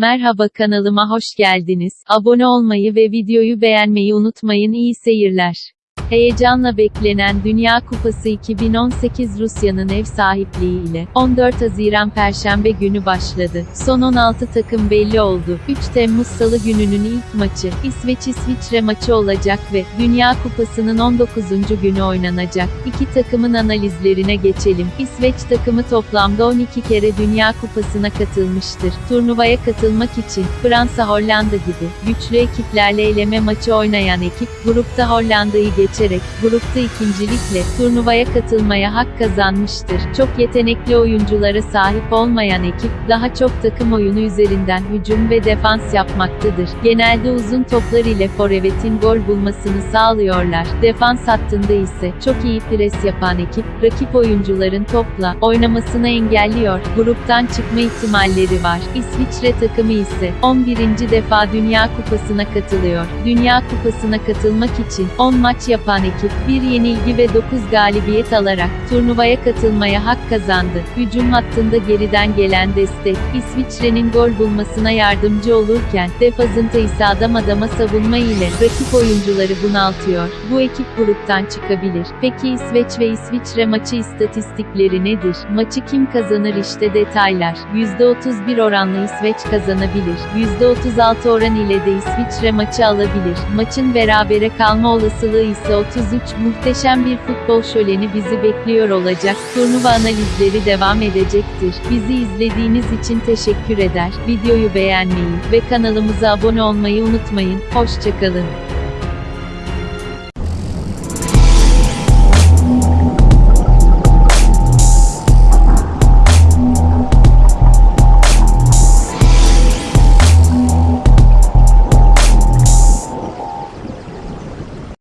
Merhaba kanalıma hoş geldiniz. Abone olmayı ve videoyu beğenmeyi unutmayın. İyi seyirler. Heyecanla beklenen Dünya Kupası 2018 Rusya'nın ev sahipliğiyle 14 Haziran Perşembe günü başladı. Son 16 takım belli oldu. 3 Temmuz Salı gününün ilk maçı İsveç-İsviçre maçı olacak ve Dünya Kupası'nın 19. günü oynanacak. İki takımın analizlerine geçelim. İsveç takımı toplamda 12 kere Dünya Kupası'na katılmıştır. Turnuvaya katılmak için Fransa Hollanda gibi güçlü ekiplerle eleme maçı oynayan ekip grupta Hollanda'yı geçerek grupta ikincilikle turnuvaya katılmaya hak kazanmıştır. Çok yetenekli oyunculara sahip olmayan ekip daha çok takım oyunu üzerinden hücum ve defans yapmaktadır. Genelde uzun toplar ile forvetin gol bulmasını sağlıyorlar. Defans hattında ise çok iyi pres yapan ekip rakip oyuncuların topla oynamasını engelliyor. Gruptan çıkma ihtimalleri var. İsviçre takımı ise 11. defa Dünya Kupası'na katılıyor. Dünya Kupası'na katılmak için 10 maç yapan ekip bir yenilgi ve 9 galibiyet alarak turnuvaya katılmaya hak kazandı. Hücum hattında geriden gelen destek İsviçre'nin gol bulmasına yardımcı olurken defazında ise adam adama savunma ile rakip oyuncuları bunaltıyor. Bu ekip gruptan çıkabilir. Peki İsveç ve İsviçre maçı istatistikleri nedir? Maçı kim kazanır işte detaylar. %31 oranla İsveç kazanabilir. %36 oran ile de İsviçre maçı alabilir. Maçın berabere kalma olasılığı ise 33. Muhteşem bir futbol şöleni bizi bekliyor olacak. Turnuva analizleri devam edecektir. Bizi izlediğiniz için teşekkür eder. Videoyu beğenmeyi ve kanalımıza abone olmayı unutmayın. Hoşçakalın.